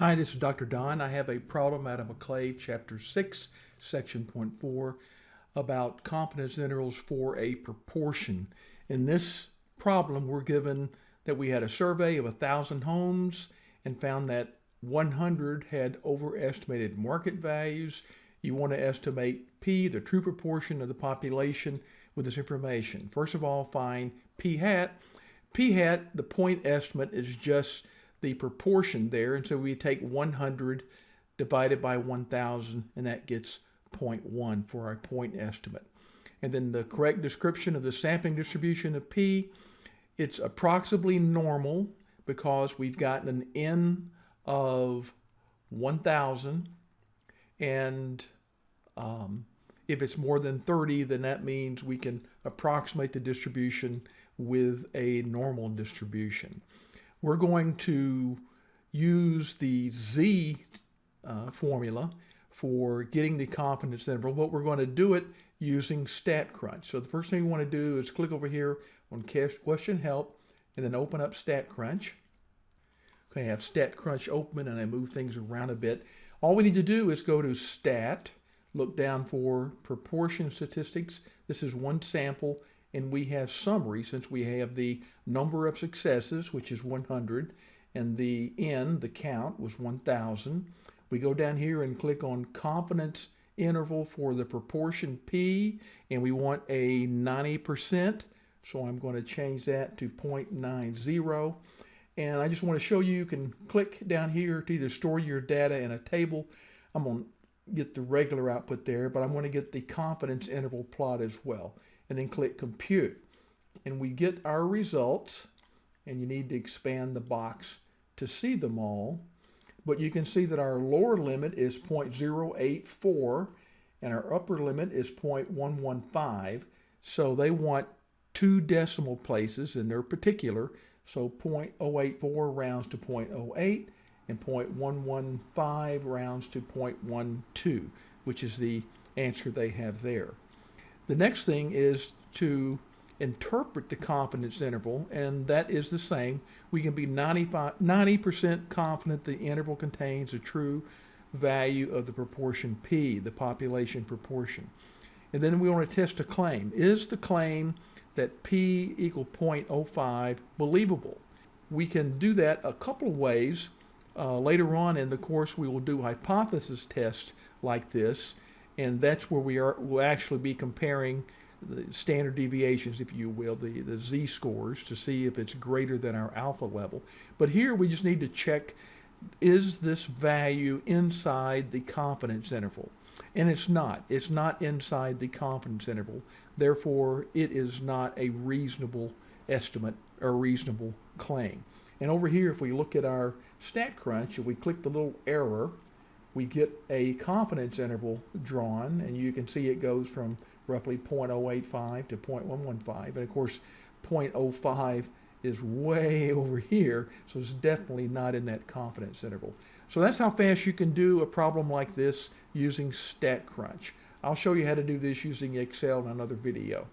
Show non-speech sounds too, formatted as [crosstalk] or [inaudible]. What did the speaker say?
Hi, this is Dr. Don. I have a problem out of McClave, Chapter 6, Section Point 4, about confidence intervals for a proportion. In this problem, we're given that we had a survey of 1,000 homes and found that 100 had overestimated market values. You want to estimate P, the true proportion of the population, with this information. First of all, find P hat. P hat, the point estimate is just the proportion there. And so we take 100 divided by 1,000, and that gets 0.1 for our point estimate. And then the correct description of the sampling distribution of P, it's approximately normal because we've gotten an N of 1,000. And um, if it's more than 30, then that means we can approximate the distribution with a normal distribution we're going to use the Z uh, formula for getting the confidence interval, but we're going to do it using StatCrunch. So the first thing we want to do is click over here on question help and then open up StatCrunch. Okay, I have StatCrunch open and I move things around a bit. All we need to do is go to Stat, look down for proportion statistics. This is one sample and we have summary since we have the number of successes, which is 100, and the n, the count, was 1,000. We go down here and click on confidence interval for the proportion P, and we want a 90%, so I'm going to change that to 0.90. And I just want to show you, you can click down here to either store your data in a table. I'm going to get the regular output there, but I'm going to get the confidence interval plot as well and then click compute. And we get our results and you need to expand the box to see them all. But you can see that our lower limit is 0.084 and our upper limit is 0.115. So they want two decimal places in their particular. So 0.084 rounds to 0.08 and 0.115 rounds to 0.12, which is the answer they have there. The next thing is to interpret the confidence interval, and that is the same. We can be 90% confident the interval contains a true value of the proportion P, the population proportion. And then we want to test a claim. Is the claim that P equal 0.05 believable? We can do that a couple of ways. Uh, later on in the course, we will do hypothesis tests like this and that's where we are will actually be comparing the standard deviations, if you will, the, the z-scores to see if it's greater than our alpha level. But here we just need to check, is this value inside the confidence interval? And it's not. It's not inside the confidence interval. Therefore, it is not a reasonable estimate or reasonable claim. And over here, if we look at our StatCrunch, if we click the little error, we get a confidence interval drawn, and you can see it goes from roughly 0.085 to 0.115. And of course, 0.05 is way [laughs] over here, so it's definitely not in that confidence interval. So that's how fast you can do a problem like this using StatCrunch. I'll show you how to do this using Excel in another video.